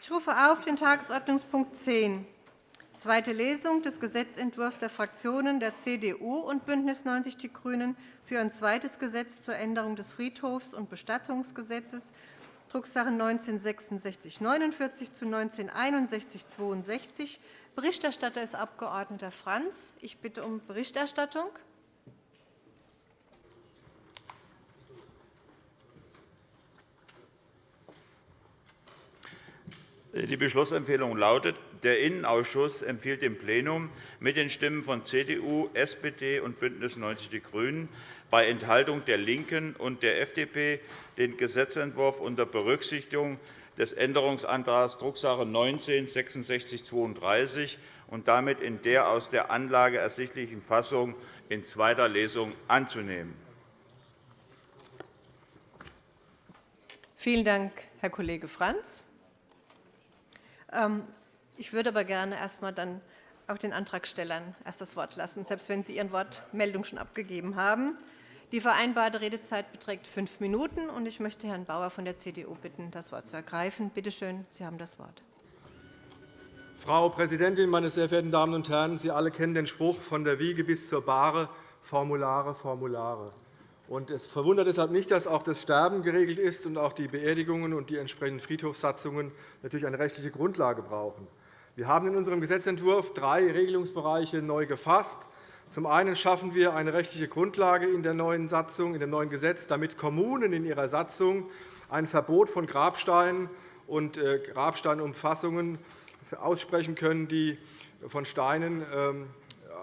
Ich rufe auf den Tagesordnungspunkt 10, zweite Lesung des Gesetzentwurfs der Fraktionen der CDU und BÜNDNIS 90 die GRÜNEN für ein zweites Gesetz zur Änderung des Friedhofs- und Bestattungsgesetzes, Drucksache 19-6649 zu 19-6162. Berichterstatter ist Abg. Franz. Ich bitte um Berichterstattung. Die Beschlussempfehlung lautet, der Innenausschuss empfiehlt dem Plenum mit den Stimmen von CDU, SPD und BÜNDNIS 90 die GRÜNEN bei Enthaltung der LINKEN und der FDP den Gesetzentwurf unter Berücksichtigung des Änderungsantrags Drucksache 19-6632 und damit in der aus der Anlage ersichtlichen Fassung in zweiter Lesung anzunehmen. Vielen Dank, Herr Kollege Franz. Ähm, ich würde aber gerne erst dann auch den Antragstellern erst das Wort lassen, selbst wenn Sie Ihren Wortmeldung schon abgegeben haben. Die vereinbarte Redezeit beträgt fünf Minuten. und Ich möchte Herrn Bauer von der CDU bitten, das Wort zu ergreifen. Bitte schön, Sie haben das Wort. Frau Präsidentin, meine sehr verehrten Damen und Herren! Sie alle kennen den Spruch von der Wiege bis zur Bahre, Formulare, Formulare. Es verwundert deshalb nicht, dass auch das Sterben geregelt ist und auch die Beerdigungen und die entsprechenden Friedhofssatzungen natürlich eine rechtliche Grundlage brauchen. Wir haben in unserem Gesetzentwurf drei Regelungsbereiche neu gefasst. Zum einen schaffen wir eine rechtliche Grundlage in der neuen Satzung, in dem neuen Gesetz, damit Kommunen in ihrer Satzung ein Verbot von Grabsteinen und äh, Grabsteinumfassungen aussprechen können, die von Steinen ähm,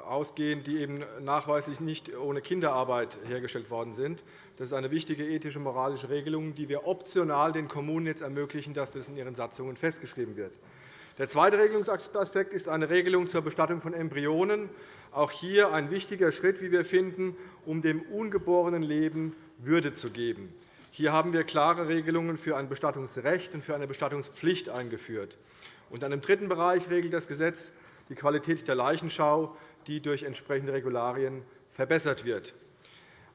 ausgehen, die eben nachweislich nicht ohne Kinderarbeit hergestellt worden sind. Das ist eine wichtige ethische und moralische Regelung, die wir optional den Kommunen jetzt ermöglichen, dass das in ihren Satzungen festgeschrieben wird. Der zweite Regelungsaspekt ist eine Regelung zur Bestattung von Embryonen. Auch hier ein wichtiger Schritt, wie wir finden, um dem ungeborenen Leben Würde zu geben. Hier haben wir klare Regelungen für ein Bestattungsrecht und für eine Bestattungspflicht eingeführt. Und einem dritten Bereich regelt das Gesetz die Qualität der Leichenschau die durch entsprechende Regularien verbessert wird.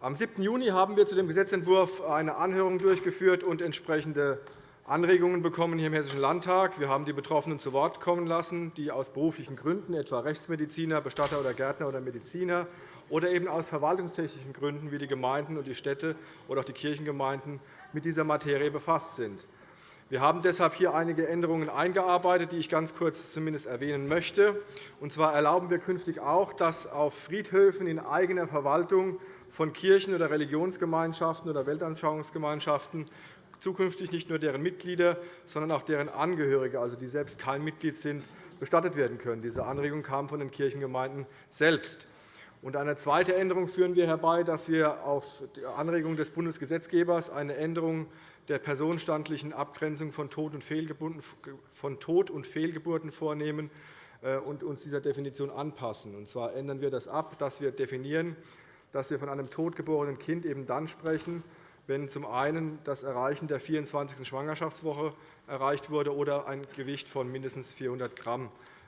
Am 7. Juni haben wir zu dem Gesetzentwurf eine Anhörung durchgeführt und entsprechende Anregungen bekommen hier im Hessischen Landtag. Wir haben die Betroffenen zu Wort kommen lassen, die aus beruflichen Gründen, etwa Rechtsmediziner, Bestatter oder Gärtner oder Mediziner, oder eben aus verwaltungstechnischen Gründen, wie die Gemeinden und die Städte oder auch die Kirchengemeinden mit dieser Materie befasst sind. Wir haben deshalb hier einige Änderungen eingearbeitet, die ich ganz kurz zumindest erwähnen möchte. Und zwar erlauben wir künftig auch, dass auf Friedhöfen in eigener Verwaltung von Kirchen oder Religionsgemeinschaften oder Weltanschauungsgemeinschaften zukünftig nicht nur deren Mitglieder, sondern auch deren Angehörige, also die selbst kein Mitglied sind, bestattet werden können. Diese Anregung kam von den Kirchengemeinden selbst. Eine zweite Änderung führen wir herbei, dass wir auf die Anregung des Bundesgesetzgebers eine Änderung der personenstandlichen Abgrenzung von Tod- und Fehlgeburten vornehmen äh, und uns dieser Definition anpassen. Und zwar ändern wir das ab, dass wir definieren, dass wir von einem totgeborenen Kind eben dann sprechen, wenn zum einen das Erreichen der 24. Schwangerschaftswoche erreicht wurde oder ein Gewicht von mindestens 400 g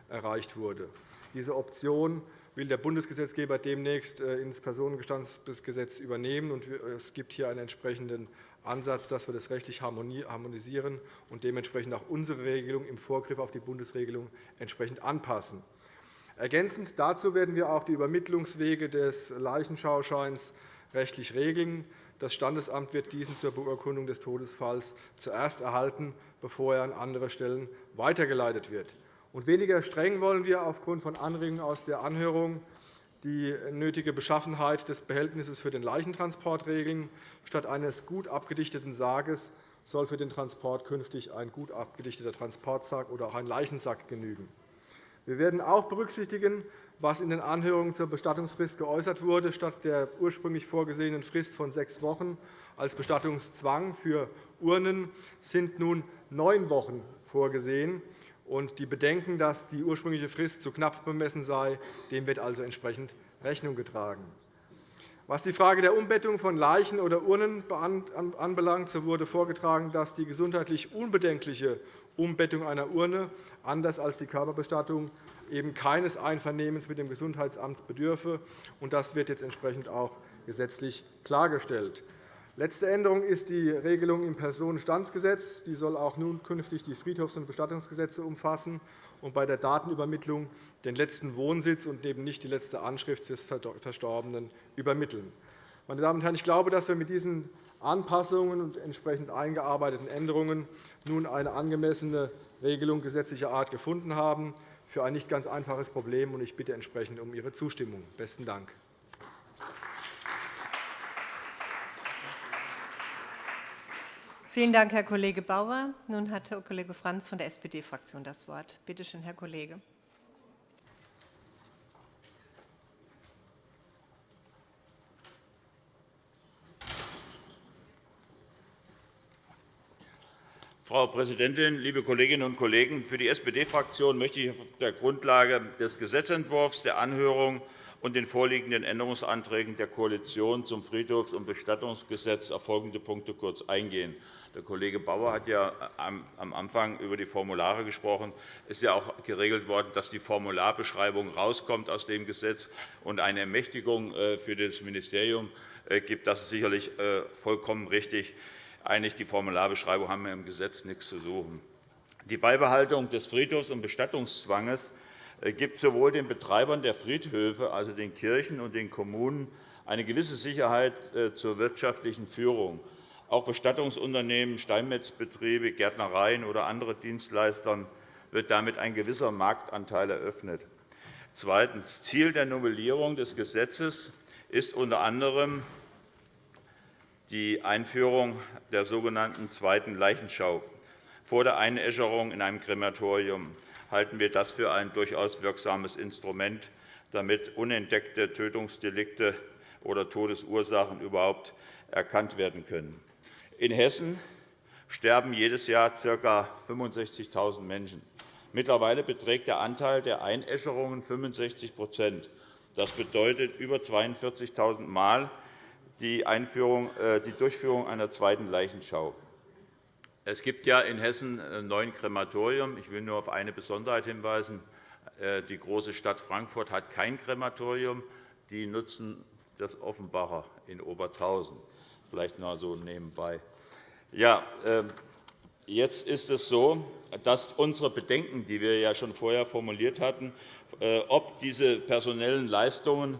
erreicht wurde. Diese Option will der Bundesgesetzgeber demnächst äh, ins Personengestandsgesetz übernehmen. Es gibt hier einen entsprechenden Ansatz, dass wir das rechtlich harmonisieren und dementsprechend auch unsere Regelung im Vorgriff auf die Bundesregelung entsprechend anpassen. Ergänzend dazu werden wir auch die Übermittlungswege des Leichenschauscheins rechtlich regeln. Das Standesamt wird diesen zur Beurkundung des Todesfalls zuerst erhalten, bevor er an andere Stellen weitergeleitet wird. Weniger streng wollen wir aufgrund von Anregungen aus der Anhörung die nötige Beschaffenheit des Behältnisses für den Leichentransport regeln. Statt eines gut abgedichteten Sarges soll für den Transport künftig ein gut abgedichteter Transportsack oder auch ein Leichensack genügen. Wir werden auch berücksichtigen, was in den Anhörungen zur Bestattungsfrist geäußert wurde. Statt der ursprünglich vorgesehenen Frist von sechs Wochen als Bestattungszwang für Urnen sind nun neun Wochen vorgesehen und die Bedenken, dass die ursprüngliche Frist zu knapp bemessen sei, dem wird also entsprechend Rechnung getragen. Was die Frage der Umbettung von Leichen oder Urnen anbelangt, so wurde vorgetragen, dass die gesundheitlich unbedenkliche Umbettung einer Urne, anders als die Körperbestattung, eben keines Einvernehmens mit dem Gesundheitsamt bedürfe. Das wird jetzt entsprechend auch gesetzlich klargestellt. Letzte Änderung ist die Regelung im Personenstandsgesetz. Die soll auch nun künftig die Friedhofs- und Bestattungsgesetze umfassen und bei der Datenübermittlung den letzten Wohnsitz und eben nicht die letzte Anschrift des Verstorbenen übermitteln. Meine Damen und Herren, ich glaube, dass wir mit diesen Anpassungen und entsprechend eingearbeiteten Änderungen nun eine angemessene Regelung gesetzlicher Art gefunden haben für ein nicht ganz einfaches Problem. Ich bitte entsprechend um Ihre Zustimmung. – Besten Dank. Vielen Dank, Herr Kollege Bauer. Nun hat Herr Kollege Franz von der SPD-Fraktion das Wort. Bitte schön, Herr Kollege. Frau Präsidentin, liebe Kolleginnen und Kollegen! Für die SPD-Fraktion möchte ich auf der Grundlage des Gesetzentwurfs, der Anhörung und den vorliegenden Änderungsanträgen der Koalition zum Friedhofs- und Bestattungsgesetz auf folgende Punkte kurz eingehen. Der Kollege Bauer hat ja am Anfang über die Formulare gesprochen. Es ist ja auch geregelt worden, dass die Formularbeschreibung rauskommt aus dem Gesetz und eine Ermächtigung äh, für das Ministerium äh, gibt. Das ist sicherlich äh, vollkommen richtig. Eigentlich die Formularbeschreibung haben wir im Gesetz nichts zu suchen. Die Beibehaltung des Friedhofs- und Bestattungszwanges gibt sowohl den Betreibern der Friedhöfe, also den Kirchen und den Kommunen, eine gewisse Sicherheit zur wirtschaftlichen Führung. Auch Bestattungsunternehmen, Steinmetzbetriebe, Gärtnereien oder andere Dienstleister wird damit ein gewisser Marktanteil eröffnet. Zweitens. Ziel der Novellierung des Gesetzes ist unter anderem die Einführung der sogenannten zweiten Leichenschau vor der Einäscherung in einem Krematorium halten wir das für ein durchaus wirksames Instrument, damit unentdeckte Tötungsdelikte oder Todesursachen überhaupt erkannt werden können. In Hessen sterben jedes Jahr ca. 65.000 Menschen. Mittlerweile beträgt der Anteil der Einäscherungen 65% Das bedeutet über 42.000 Mal die, äh, die Durchführung einer zweiten Leichenschau. Es gibt ja in Hessen neun Krematorien. Ich will nur auf eine Besonderheit hinweisen. Äh, die große Stadt Frankfurt hat kein Krematorium. Die nutzen das Offenbacher in Obertausen vielleicht noch so nebenbei. Ja, ähm, jetzt ist es so, dass unsere Bedenken, die wir ja schon vorher formuliert hatten, äh, ob diese personellen Leistungen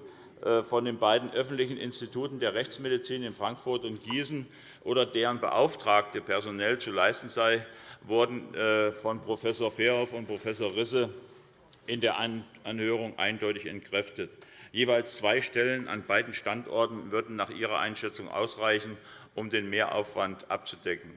von den beiden öffentlichen Instituten der Rechtsmedizin in Frankfurt und Gießen oder deren Beauftragte personell zu leisten sei, wurden äh, von Prof. Verhoff und Prof. Risse in der Anhörung eindeutig entkräftet. Jeweils zwei Stellen an beiden Standorten würden nach Ihrer Einschätzung ausreichen, um den Mehraufwand abzudecken.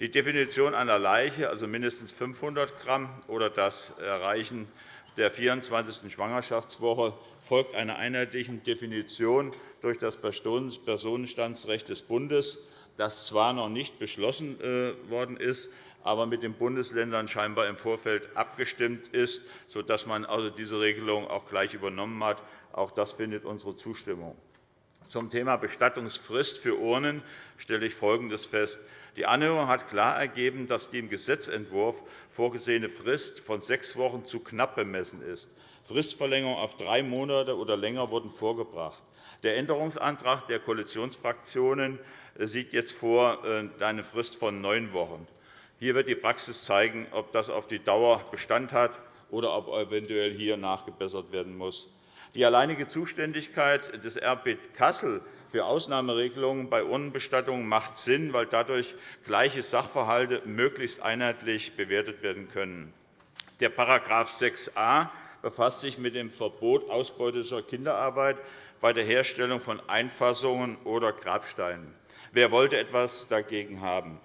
Die Definition einer Leiche, also mindestens 500 g, oder das Erreichen der 24. Schwangerschaftswoche folgt einer einheitlichen Definition durch das Personenstandsrecht des Bundes, das zwar noch nicht beschlossen äh, worden ist, aber mit den Bundesländern scheinbar im Vorfeld abgestimmt ist, sodass man also diese Regelung auch gleich übernommen hat. Auch das findet unsere Zustimmung. Zum Thema Bestattungsfrist für Urnen stelle ich Folgendes fest. Die Anhörung hat klar ergeben, dass die im Gesetzentwurf vorgesehene Frist von sechs Wochen zu knapp bemessen ist. Fristverlängerungen auf drei Monate oder länger wurden vorgebracht. Der Änderungsantrag der Koalitionsfraktionen sieht jetzt vor äh, eine Frist von neun Wochen. Hier wird die Praxis zeigen, ob das auf die Dauer Bestand hat oder ob eventuell hier nachgebessert werden muss. Die alleinige Zuständigkeit des RP Kassel für Ausnahmeregelungen bei Urnenbestattungen macht Sinn, weil dadurch gleiche Sachverhalte möglichst einheitlich bewertet werden können. Der § 6a befasst sich mit dem Verbot ausbeutischer Kinderarbeit bei der Herstellung von Einfassungen oder Grabsteinen. Wer wollte etwas dagegen haben?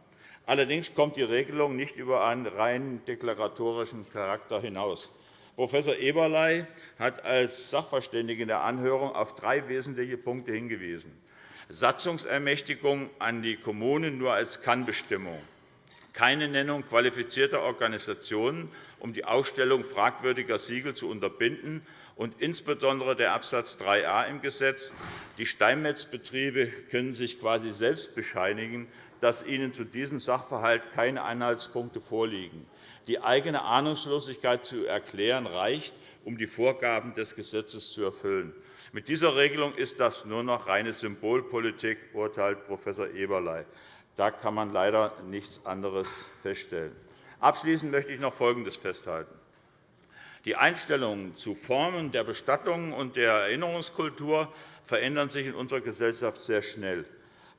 Allerdings kommt die Regelung nicht über einen rein deklaratorischen Charakter hinaus. Prof. Eberlei hat als Sachverständige in der Anhörung auf drei wesentliche Punkte hingewiesen. Satzungsermächtigung an die Kommunen nur als Kannbestimmung, keine Nennung qualifizierter Organisationen, um die Ausstellung fragwürdiger Siegel zu unterbinden, und insbesondere der Abs. 3a im Gesetz. Die Steinmetzbetriebe können sich quasi selbst bescheinigen, dass ihnen zu diesem Sachverhalt keine Anhaltspunkte vorliegen. Die eigene Ahnungslosigkeit zu erklären, reicht, um die Vorgaben des Gesetzes zu erfüllen. Mit dieser Regelung ist das nur noch reine Symbolpolitik, urteilt Prof. Eberlei. Da kann man leider nichts anderes feststellen. Abschließend möchte ich noch Folgendes festhalten. Die Einstellungen zu Formen der Bestattung und der Erinnerungskultur verändern sich in unserer Gesellschaft sehr schnell.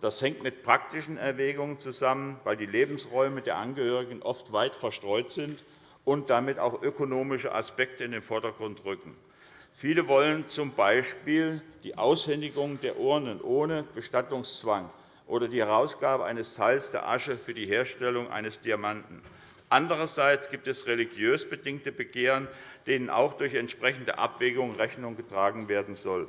Das hängt mit praktischen Erwägungen zusammen, weil die Lebensräume der Angehörigen oft weit verstreut sind und damit auch ökonomische Aspekte in den Vordergrund rücken. Viele wollen z. B. die Aushändigung der Urnen ohne Bestattungszwang oder die Herausgabe eines Teils der Asche für die Herstellung eines Diamanten. Andererseits gibt es religiös bedingte Begehren, denen auch durch entsprechende Abwägungen Rechnung getragen werden soll.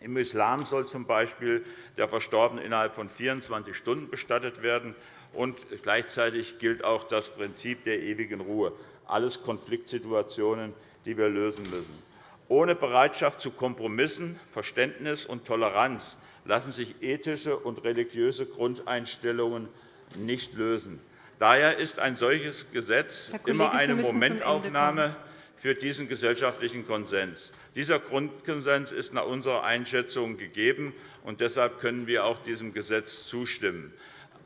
Im Islam soll z. B. der Verstorbene innerhalb von 24 Stunden bestattet werden. und Gleichzeitig gilt auch das Prinzip der ewigen Ruhe. Alles Konfliktsituationen, die wir lösen müssen. Ohne Bereitschaft zu Kompromissen, Verständnis und Toleranz lassen sich ethische und religiöse Grundeinstellungen nicht lösen. Daher ist ein solches Gesetz immer eine Momentaufnahme für diesen gesellschaftlichen Konsens. Dieser Grundkonsens ist nach unserer Einschätzung gegeben, und deshalb können wir auch diesem Gesetz zustimmen.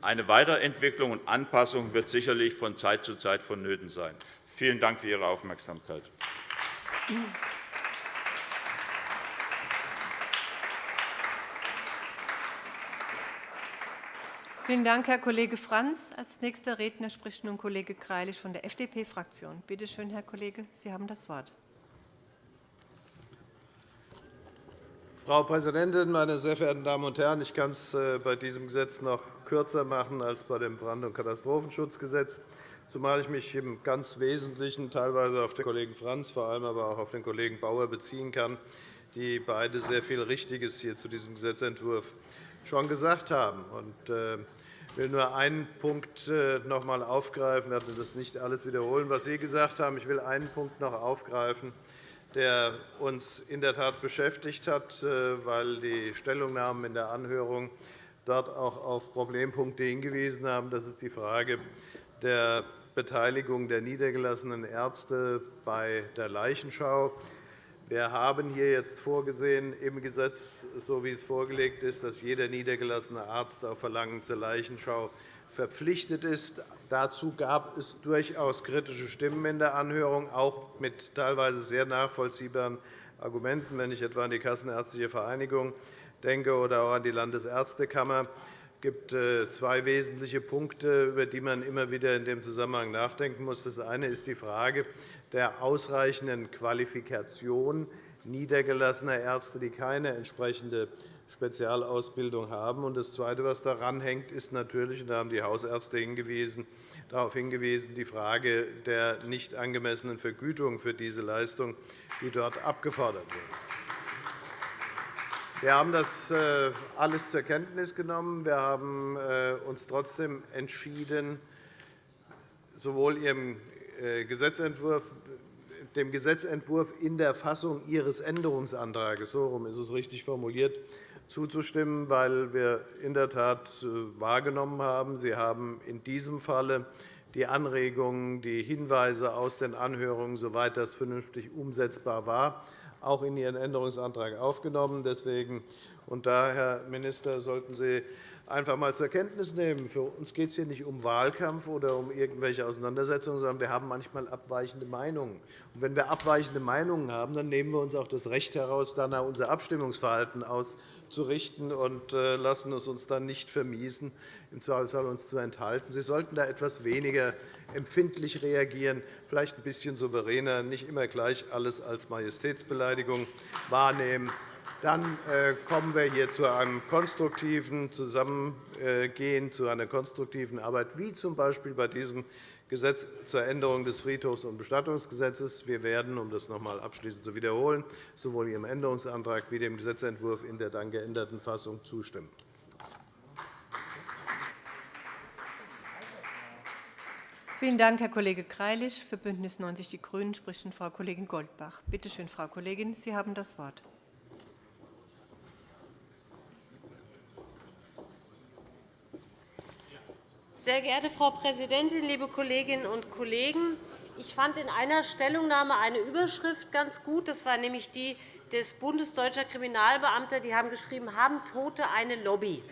Eine Weiterentwicklung und Anpassung wird sicherlich von Zeit zu Zeit vonnöten sein. Vielen Dank für Ihre Aufmerksamkeit. Vielen Dank, Herr Kollege Franz. Als nächster Redner spricht nun Kollege Greilich von der FDP-Fraktion. Bitte schön, Herr Kollege, Sie haben das Wort. Frau Präsidentin, meine sehr verehrten Damen und Herren! Ich kann es äh, bei diesem Gesetz noch kürzer machen als bei dem Brand- und Katastrophenschutzgesetz, zumal ich mich im ganz Wesentlichen teilweise auf den Kollegen Franz, vor allem aber auch auf den Kollegen Bauer beziehen kann, die beide sehr viel Richtiges hier zu diesem Gesetzentwurf schon gesagt haben. Äh, ich will nur einen Punkt äh, noch einmal aufgreifen. Ich werde das nicht alles wiederholen, was Sie gesagt haben. Ich will einen Punkt noch aufgreifen, der uns in der Tat beschäftigt hat, äh, weil die Stellungnahmen in der Anhörung dort auch auf Problempunkte hingewiesen haben. Das ist die Frage der Beteiligung der niedergelassenen Ärzte bei der Leichenschau. Wir haben hier jetzt vorgesehen im Gesetz, so wie es vorgelegt ist, dass jeder niedergelassene Arzt auf Verlangen zur Leichenschau verpflichtet ist. Dazu gab es durchaus kritische Stimmen in der Anhörung, auch mit teilweise sehr nachvollziehbaren Argumenten, wenn ich etwa an die Kassenärztliche Vereinigung denke oder auch an die Landesärztekammer. Es gibt äh, zwei wesentliche Punkte, über die man immer wieder in dem Zusammenhang nachdenken muss. Das eine ist die Frage, der ausreichenden Qualifikation niedergelassener Ärzte, die keine entsprechende Spezialausbildung haben. Das Zweite, was daran hängt, ist natürlich, und da haben die Hausärzte hingewiesen, darauf hingewiesen, die Frage der nicht angemessenen Vergütung für diese Leistung, die dort abgefordert wird. Wir haben das äh, alles zur Kenntnis genommen. Wir haben äh, uns trotzdem entschieden, sowohl Ihrem äh, Gesetzentwurf, dem Gesetzentwurf in der Fassung Ihres Änderungsantrags, so rum ist es richtig formuliert, zuzustimmen, weil wir in der Tat wahrgenommen haben, Sie haben in diesem Falle die Anregungen, die Hinweise aus den Anhörungen, soweit das vernünftig umsetzbar war, auch in Ihren Änderungsantrag aufgenommen. Deswegen und da, Herr Minister, sollten Sie einfach einmal zur Kenntnis nehmen. Für uns geht es hier nicht um Wahlkampf oder um irgendwelche Auseinandersetzungen, sondern wir haben manchmal abweichende Meinungen. Und wenn wir abweichende Meinungen haben, dann nehmen wir uns auch das Recht heraus, danach unser Abstimmungsverhalten auszurichten und äh, lassen es uns dann nicht vermiesen, im Zweifelsfall uns zu enthalten. Sie sollten da etwas weniger empfindlich reagieren, vielleicht ein bisschen souveräner, nicht immer gleich alles als Majestätsbeleidigung wahrnehmen dann äh, kommen wir hier zu einem konstruktiven Zusammengehen, zu einer konstruktiven Arbeit, wie z. B. bei diesem Gesetz zur Änderung des Friedhofs- und Bestattungsgesetzes. Wir werden, um das noch einmal abschließend zu wiederholen, sowohl Ihrem Änderungsantrag wie dem Gesetzentwurf in der dann geänderten Fassung zustimmen. Vielen Dank, Herr Kollege Greilich. Für BÜNDNIS 90 die GRÜNEN spricht Frau Kollegin Goldbach. Bitte schön, Frau Kollegin, Sie haben das Wort. Sehr geehrte Frau Präsidentin, liebe Kolleginnen und Kollegen! Ich fand in einer Stellungnahme eine Überschrift ganz gut. Das war nämlich die des Bundes Deutscher Kriminalbeamter die haben geschrieben, haben Tote eine Lobby?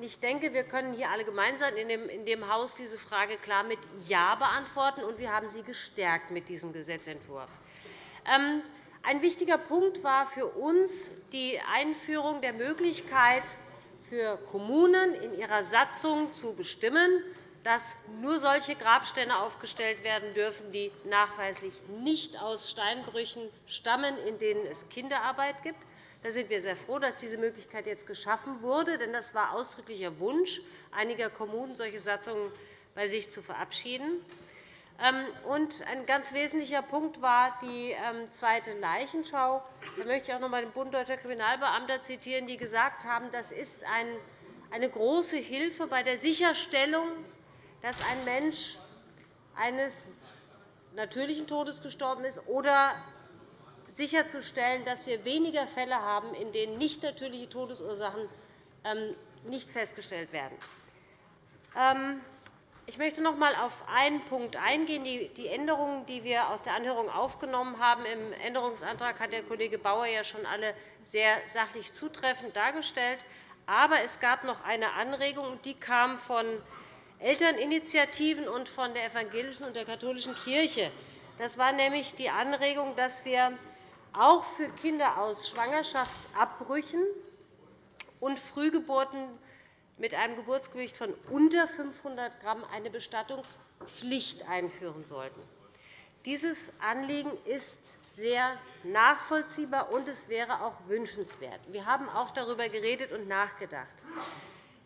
Ich denke, wir können hier alle gemeinsam in dem Haus diese Frage klar mit Ja beantworten, und wir haben sie gestärkt mit diesem Gesetzentwurf. Ähm, ein wichtiger Punkt war für uns die Einführung der Möglichkeit für Kommunen in ihrer Satzung zu bestimmen, dass nur solche Grabsteine aufgestellt werden dürfen, die nachweislich nicht aus Steinbrüchen stammen, in denen es Kinderarbeit gibt. Da sind wir sehr froh, dass diese Möglichkeit jetzt geschaffen wurde, denn das war ausdrücklicher Wunsch einiger Kommunen, solche Satzungen bei sich zu verabschieden. Ähm, und ein ganz wesentlicher Punkt war die ähm, zweite Leichenschau. Da möchte ich auch noch einmal den Bund Deutscher Kriminalbeamter zitieren, die gesagt haben, das ist eine große Hilfe bei der Sicherstellung, dass ein Mensch eines natürlichen Todes gestorben ist oder sicherzustellen, dass wir weniger Fälle haben, in denen nicht natürliche Todesursachen ähm, nicht festgestellt werden. Ich möchte noch einmal auf einen Punkt eingehen. Die Änderungen, die wir aus der Anhörung aufgenommen haben, im Änderungsantrag hat der Kollege Bauer ja schon alle sehr sachlich zutreffend dargestellt. Aber es gab noch eine Anregung, die kam von Elterninitiativen und von der evangelischen und der katholischen Kirche. Das war nämlich die Anregung, dass wir auch für Kinder aus Schwangerschaftsabbrüchen und Frühgeburten mit einem Geburtsgewicht von unter 500 g eine Bestattungspflicht einführen sollten. Dieses Anliegen ist sehr nachvollziehbar, und es wäre auch wünschenswert. Wir haben auch darüber geredet und nachgedacht.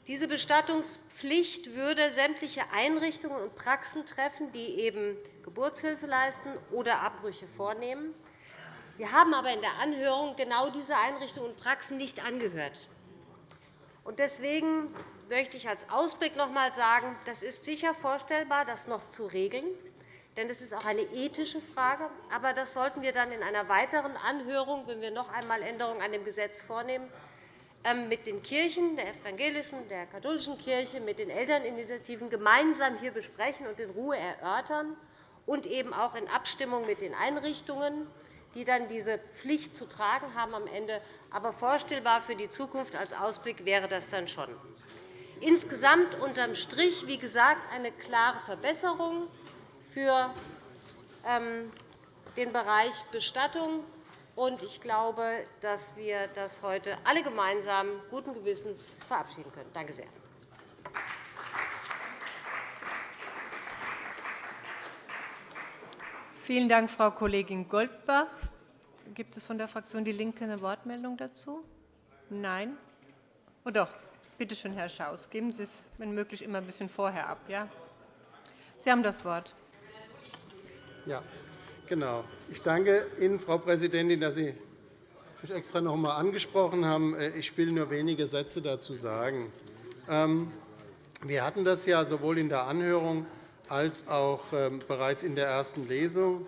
Diese Bestattungspflicht würde sämtliche Einrichtungen und Praxen treffen, die eben Geburtshilfe leisten oder Abbrüche vornehmen. Wir haben aber in der Anhörung genau diese Einrichtungen und Praxen nicht angehört. Deswegen möchte ich als Ausblick noch einmal sagen, das ist sicher vorstellbar, das noch zu regeln. Denn das ist auch eine ethische Frage. Aber das sollten wir dann in einer weiteren Anhörung, wenn wir noch einmal Änderungen an dem Gesetz vornehmen, ähm, mit den Kirchen, der evangelischen, der katholischen Kirche, mit den Elterninitiativen gemeinsam hier besprechen und in Ruhe erörtern und eben auch in Abstimmung mit den Einrichtungen die dann diese Pflicht zu tragen haben am Ende. Aber vorstellbar für die Zukunft als Ausblick wäre das dann schon. Insgesamt unterm Strich, wie gesagt, eine klare Verbesserung für ähm, den Bereich Bestattung. Ich glaube, dass wir das heute alle gemeinsam guten Gewissens verabschieden können. Danke sehr. Vielen Dank, Frau Kollegin Goldbach. Gibt es von der Fraktion DIE LINKE eine Wortmeldung dazu? Nein? Oh doch. Bitte schön, Herr Schaus. Geben Sie es, wenn möglich, immer ein bisschen vorher ab. Ja? Sie haben das Wort. Ja, genau. Ich danke Ihnen, Frau Präsidentin, dass Sie mich extra noch einmal angesprochen haben. Ich will nur wenige Sätze dazu sagen. Ähm, wir hatten das ja sowohl in der Anhörung als auch ähm, bereits in der ersten Lesung.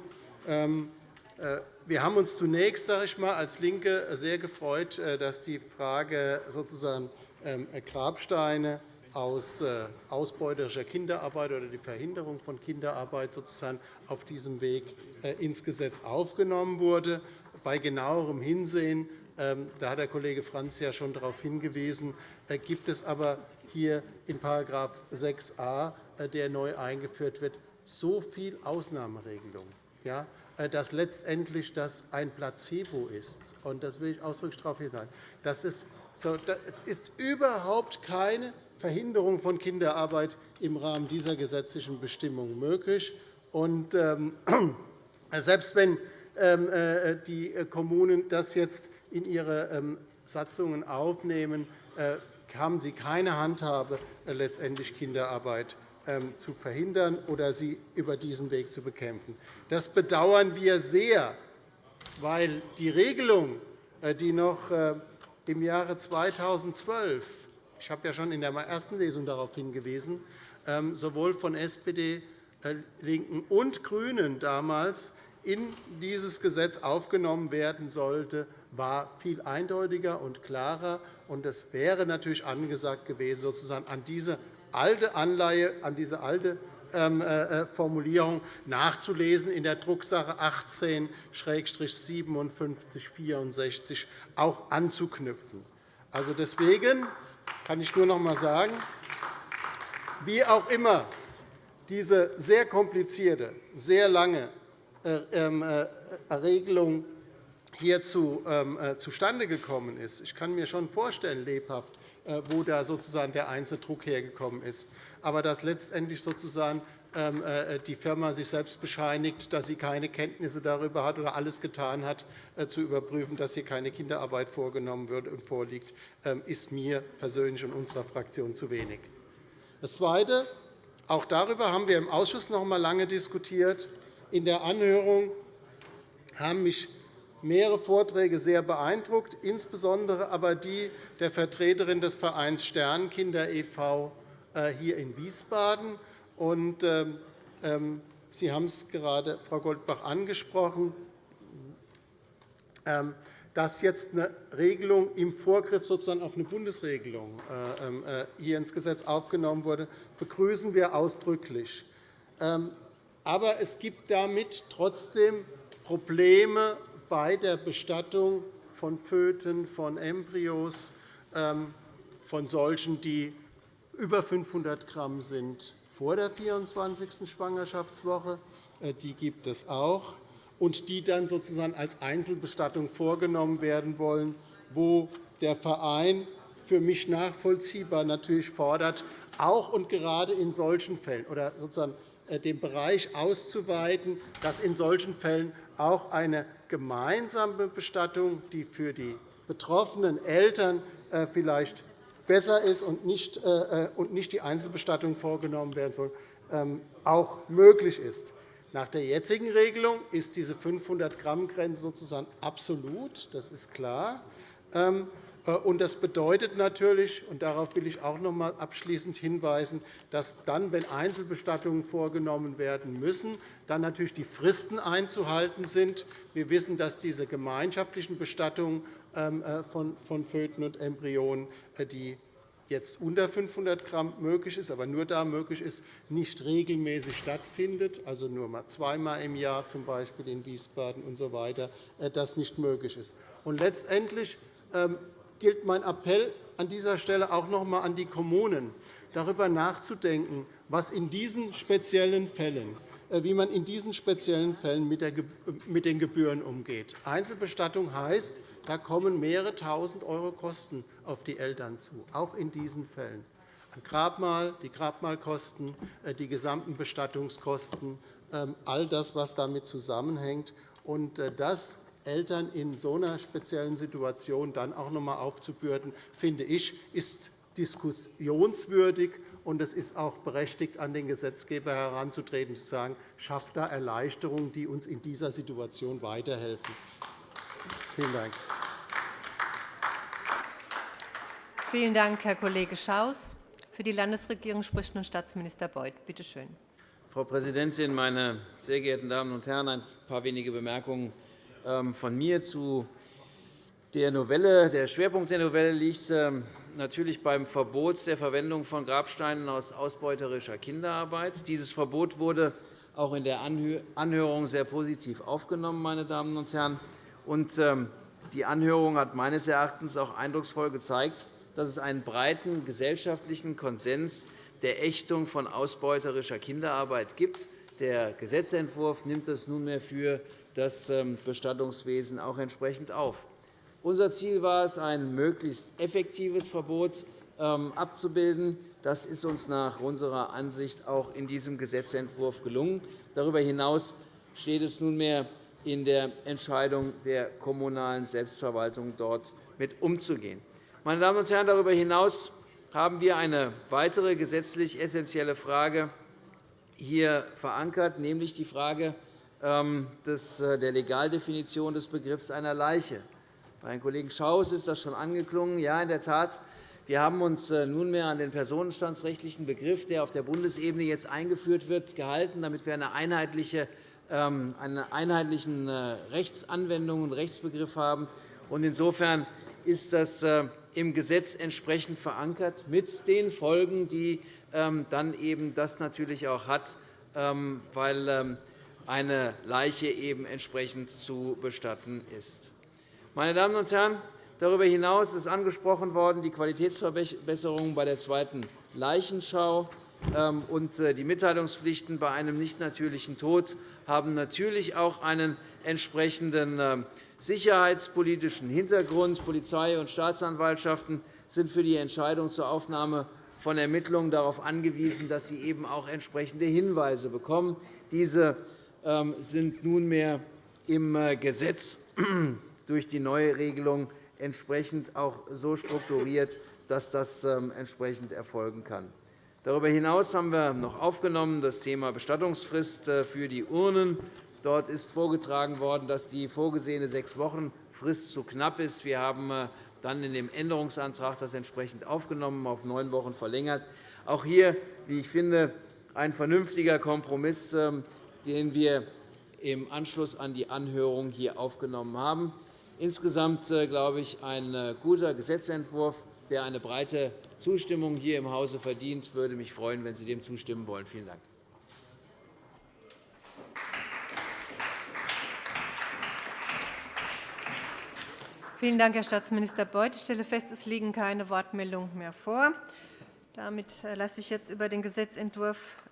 Ähm, äh, wir haben uns zunächst sage ich mal, als LINKE sehr gefreut, äh, dass die Frage sozusagen ähm, Grabsteine aus äh, ausbeuterischer Kinderarbeit oder die Verhinderung von Kinderarbeit sozusagen auf diesem Weg ins Gesetz aufgenommen wurde. Bei genauerem Hinsehen da hat der Kollege Franz ja schon darauf hingewiesen, gibt es aber hier in § 6a äh, der neu eingeführt wird, so viel Ausnahmeregelung, ja, äh, dass letztendlich das ein Placebo ist. Und das will ich ausdrücklich darauf hinweisen. Das ist so, es ist überhaupt keine Verhinderung von Kinderarbeit im Rahmen dieser gesetzlichen Bestimmung möglich. Und, ähm, selbst wenn ähm, äh, die Kommunen das jetzt in ihre ähm, Satzungen aufnehmen, haben sie keine Handhabe, letztendlich Kinderarbeit ähm, zu verhindern oder sie über diesen Weg zu bekämpfen. Das bedauern wir sehr, weil die Regelung, äh, die noch äh, im Jahre 2012 ich habe ja schon in der ersten Lesung darauf hingewiesen, ähm, sowohl von SPD, äh, LINKEN und GRÜNEN damals in dieses Gesetz aufgenommen werden sollte, war viel eindeutiger und klarer. Es wäre natürlich angesagt gewesen, sozusagen an diese alte Anleihe, an diese alte Formulierung nachzulesen in der Drucksache 18-5764 auch anzuknüpfen. Also deswegen kann ich nur noch einmal sagen, wie auch immer diese sehr komplizierte, sehr lange äh, ähm, äh, Regelung hier ähm, äh, zustande gekommen ist. Ich kann mir schon vorstellen, lebhaft, wo da sozusagen der Einzeldruck hergekommen ist. Aber dass letztendlich sozusagen ähm, die Firma sich selbst bescheinigt, dass sie keine Kenntnisse darüber hat oder alles getan hat, zu überprüfen, dass hier keine Kinderarbeit vorgenommen wird und vorliegt, ist mir persönlich und unserer Fraktion zu wenig. Das Zweite, auch darüber haben wir im Ausschuss noch einmal lange diskutiert. In der Anhörung haben mich mehrere Vorträge sehr beeindruckt, insbesondere aber die der Vertreterin des Vereins Sternkinder e.V. Äh, hier in Wiesbaden. Ähm, ähm, Sie haben es gerade, Frau Goldbach, angesprochen. Ähm, dass jetzt eine Regelung im Vorgriff sozusagen auf eine Bundesregelung äh, äh, hier ins Gesetz aufgenommen wurde, begrüßen wir ausdrücklich. Aber es gibt damit trotzdem Probleme bei der Bestattung von Föten, von Embryos, ähm, von solchen, die über 500 g sind vor der 24. Schwangerschaftswoche. Äh, die gibt es auch und die dann sozusagen als Einzelbestattung vorgenommen werden wollen, wo der Verein für mich nachvollziehbar natürlich fordert, auch und gerade in solchen Fällen oder sozusagen den Bereich auszuweiten, dass in solchen Fällen auch eine gemeinsame Bestattung, die für die betroffenen Eltern äh, vielleicht besser ist und nicht äh, die Einzelbestattung vorgenommen werden soll, ähm, auch möglich ist. Nach der jetzigen Regelung ist diese 500-Gramm-Grenze sozusagen absolut. Das ist klar. Äh, das bedeutet natürlich, und darauf will ich auch noch einmal abschließend hinweisen, dass dann, wenn Einzelbestattungen vorgenommen werden müssen, dann natürlich die Fristen einzuhalten sind. Wir wissen, dass diese gemeinschaftlichen Bestattungen ähm, äh, von Föten und Embryonen äh, die jetzt unter 500 g möglich ist, aber nur da möglich ist, nicht regelmäßig stattfindet, also nur mal zweimal im Jahr, z. B. in Wiesbaden usw., so das nicht möglich ist. Und letztendlich ähm, gilt mein Appell an dieser Stelle auch noch einmal an die Kommunen, darüber nachzudenken, was in diesen speziellen Fällen äh, wie man in diesen speziellen Fällen mit den Gebühren umgeht. Einzelbestattung heißt, da kommen mehrere Tausend € Kosten auf die Eltern zu, auch in diesen Fällen. Ein Grabmal, die Grabmalkosten, äh, die gesamten Bestattungskosten, ähm, all das, was damit zusammenhängt. Äh, das Eltern in so einer speziellen Situation dann auch noch einmal aufzubürden, finde ich, ist diskussionswürdig. Und es ist auch berechtigt, an den Gesetzgeber heranzutreten und zu sagen, schafft da Erleichterungen, die uns in dieser Situation weiterhelfen. Vielen Dank. Vielen Dank, Herr Kollege Schaus. Für die Landesregierung spricht nun Staatsminister Beuth. Bitte schön. Frau Präsidentin, meine sehr geehrten Damen und Herren! Ein paar wenige Bemerkungen von mir zu der Novelle. Der Schwerpunkt der Novelle liegt ähm, natürlich beim Verbot der Verwendung von Grabsteinen aus ausbeuterischer Kinderarbeit. Dieses Verbot wurde auch in der Anhörung sehr positiv aufgenommen. Meine Damen und Herren. Ähm, die Anhörung hat meines Erachtens auch eindrucksvoll gezeigt, dass es einen breiten gesellschaftlichen Konsens der Ächtung von ausbeuterischer Kinderarbeit gibt. Der Gesetzentwurf nimmt das nunmehr für das ähm, Bestattungswesen auch entsprechend auf. Unser Ziel war es, ein möglichst effektives Verbot ähm, abzubilden. Das ist uns nach unserer Ansicht auch in diesem Gesetzentwurf gelungen. Darüber hinaus steht es nunmehr in der Entscheidung der kommunalen Selbstverwaltung, dort mit umzugehen. Meine Damen und Herren, darüber hinaus haben wir eine weitere gesetzlich essentielle Frage hier verankert, nämlich die Frage der Legaldefinition des Begriffs einer Leiche. Bei Herrn Kollegen Schaus ist das schon angeklungen. Ja, in der Tat. Wir haben uns äh, nunmehr an den personenstandsrechtlichen Begriff, der auf der Bundesebene jetzt eingeführt wird, gehalten, damit wir eine einheitliche ähm, eine einheitlichen äh, Rechtsanwendung und Rechtsbegriff haben. Insofern ist das äh, im Gesetz entsprechend verankert, mit den Folgen, die ähm, dann eben das natürlich auch hat, ähm, weil ähm, eine Leiche eben entsprechend zu bestatten ist. Meine Damen und Herren, darüber hinaus ist angesprochen worden die Qualitätsverbesserung bei der zweiten Leichenschau ähm, und äh, die Mitteilungspflichten bei einem nicht natürlichen Tod haben natürlich auch einen entsprechenden ähm, sicherheitspolitischen Hintergrund. Polizei und Staatsanwaltschaften sind für die Entscheidung zur Aufnahme von Ermittlungen darauf angewiesen, dass sie eben auch entsprechende Hinweise bekommen. Diese sind nunmehr im äh, Gesetz durch die neue Regelung entsprechend auch so strukturiert, dass das entsprechend erfolgen kann. Darüber hinaus haben wir noch aufgenommen das Thema Bestattungsfrist äh, für die Urnen. Dort ist vorgetragen worden, dass die vorgesehene sechs Wochen Frist zu knapp ist. Wir haben äh, dann in dem Änderungsantrag das entsprechend aufgenommen, auf neun Wochen verlängert. Auch hier, wie ich finde, ein vernünftiger Kompromiss, ähm, den wir im Anschluss an die Anhörung hier aufgenommen haben. Insgesamt äh, glaube ich, ein guter Gesetzentwurf, der eine breite Zustimmung hier im Hause verdient. Ich würde mich freuen, wenn Sie dem zustimmen wollen. Vielen Dank. Vielen Dank, Herr Staatsminister Beuth. Ich stelle fest, es liegen keine Wortmeldungen mehr vor. Damit äh, lasse ich jetzt über den Gesetzentwurf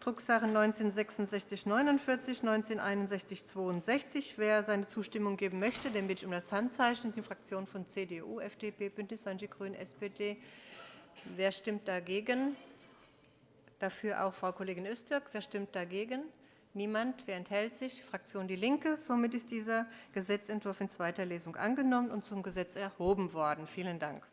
ähm, abstimmen. Drucksache 19-6649, 19-6162. Wer seine Zustimmung geben möchte, den bitte ich um das Handzeichen. Die Fraktionen von CDU, FDP, BÜNDNIS 90 die GRÜNEN, SPD. Wer stimmt dagegen? Dafür auch Frau Kollegin Öztürk. Wer stimmt dagegen? Niemand. Wer enthält sich? Fraktion DIE LINKE. Somit ist dieser Gesetzentwurf in zweiter Lesung angenommen und zum Gesetz erhoben worden. Vielen Dank.